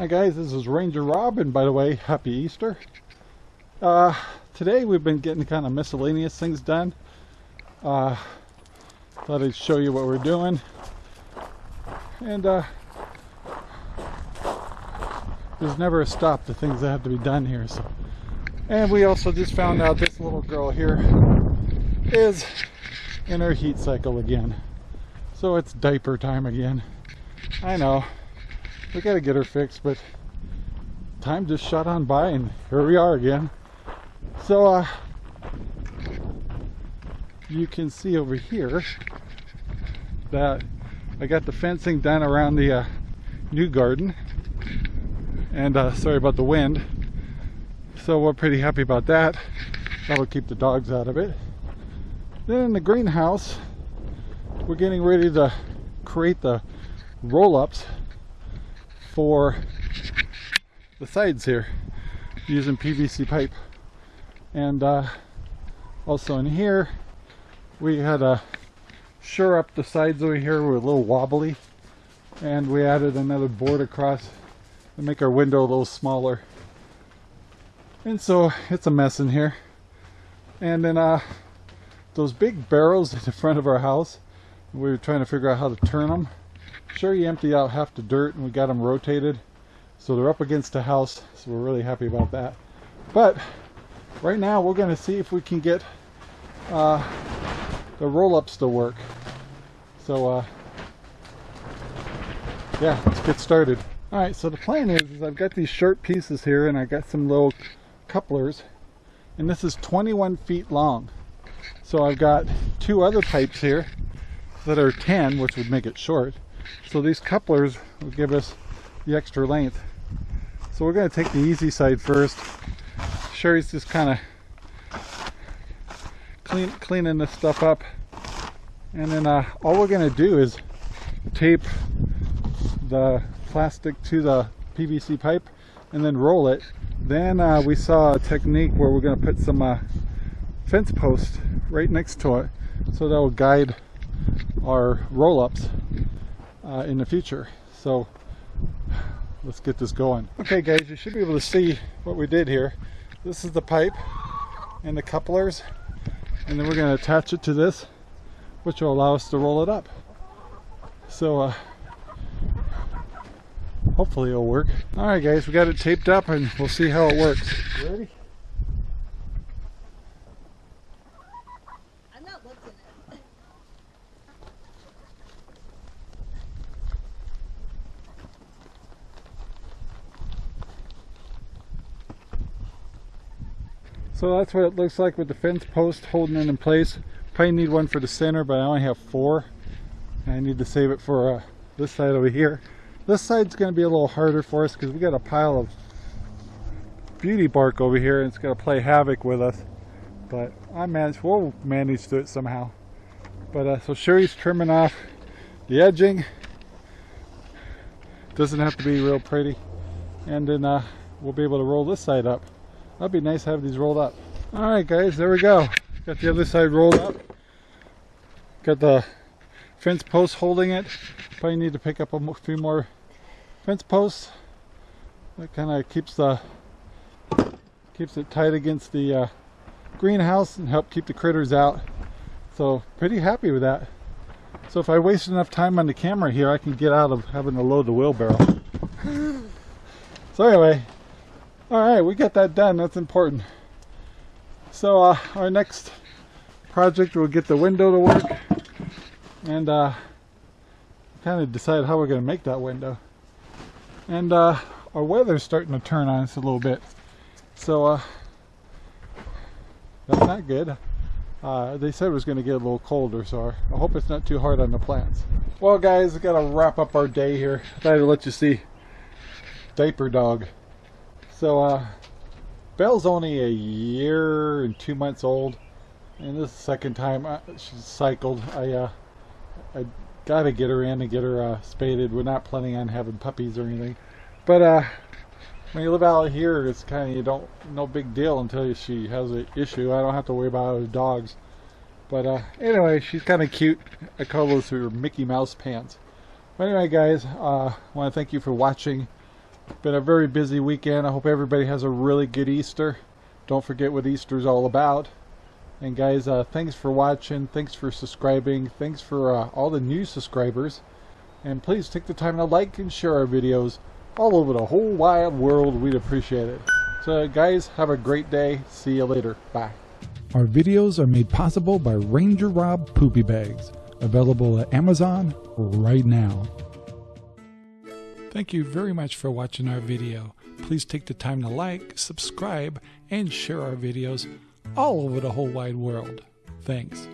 Hi guys, this is Ranger Rob, and by the way, Happy Easter. Uh, today we've been getting kind of miscellaneous things done. Uh, thought I'd show you what we're doing. And uh, there's never a stop to things that have to be done here. So, and we also just found out this little girl here is in her heat cycle again. So it's diaper time again. I know we gotta get her fixed, but time just shot on by and here we are again. So uh you can see over here that I got the fencing done around the uh, new garden. And uh, sorry about the wind. So we're pretty happy about that. That'll keep the dogs out of it. Then in the greenhouse we're getting ready to create the roll-ups for the sides here using PVC pipe. And uh, also in here we had to shore up the sides over here. Were a little wobbly. And we added another board across to make our window a little smaller. And so it's a mess in here. And then uh, those big barrels in the front of our house we were trying to figure out how to turn them sure you empty out half the dirt and we got them rotated. So they're up against the house so we're really happy about that. But right now we're going to see if we can get uh, the roll-ups to work so uh, yeah let's get started. All right so the plan is, is I've got these short pieces here and I got some little couplers. And this is 21 feet long. So I've got two other pipes here that are 10 which would make it short. So these couplers will give us the extra length. So we're going to take the easy side first. Sherry's just kind of clean, cleaning this stuff up and then uh, all we're going to do is tape the plastic to the PVC pipe and then roll it. Then uh, we saw a technique where we're going to put some uh, fence posts right next to it so that will guide our roll-ups uh, in the future. So let's get this going. Okay guys you should be able to see what we did here. This is the pipe and the couplers and then we're going to attach it to this which will allow us to roll it up so uh, hopefully it'll work all right guys we got it taped up and we'll see how it works ready I'm not looking at it. So that's what it looks like with the fence post holding it in place. Probably need one for the center, but I only have four. And I need to save it for uh, this side over here. This side's going to be a little harder for us because we got a pile of beauty bark over here and it's going to play havoc with us. But I managed, we'll manage to it somehow. But uh, so Sherry's trimming off the edging. Doesn't have to be real pretty. And then uh, we'll be able to roll this side up. That'd be nice to have these rolled up. All right, guys, there we go. Got the other side rolled up. Got the fence post holding it. Probably need to pick up a few more fence posts. That kind of keeps the keeps it tight against the uh, greenhouse and help keep the critters out. So pretty happy with that. So if I waste enough time on the camera here, I can get out of having to load the wheelbarrow. so anyway, all right, we got that done. That's important. So uh, our next project will get the window to work and uh, kind of decide how we're going to make that window. And uh, our weather's starting to turn on us a little bit. So uh, that's not good. Uh, they said it was going to get a little colder, so I hope it's not too hard on the plants. Well, guys, we got to wrap up our day here. I thought I'd let you see Diaper Dog. So, uh, Belle's only a year and two months old, and this is the second time I, she's cycled. I, uh, I gotta get her in and get her uh, spaded. We're not planning on having puppies or anything, but uh, when you live out here, it's kind of you don't no big deal until she has an issue. I don't have to worry about other dogs. But uh, anyway, she's kind of cute. I call those her Mickey Mouse pants. But anyway, guys, uh, I want to thank you for watching. Been a very busy weekend. I hope everybody has a really good Easter. Don't forget what Easter's all about. And guys, uh, thanks for watching. Thanks for subscribing. Thanks for uh, all the new subscribers. And please take the time to like and share our videos all over the whole wide world. We'd appreciate it. So, guys, have a great day. See you later. Bye. Our videos are made possible by Ranger Rob Poopy Bags, available at Amazon right now. Thank you very much for watching our video. Please take the time to like, subscribe, and share our videos all over the whole wide world. Thanks.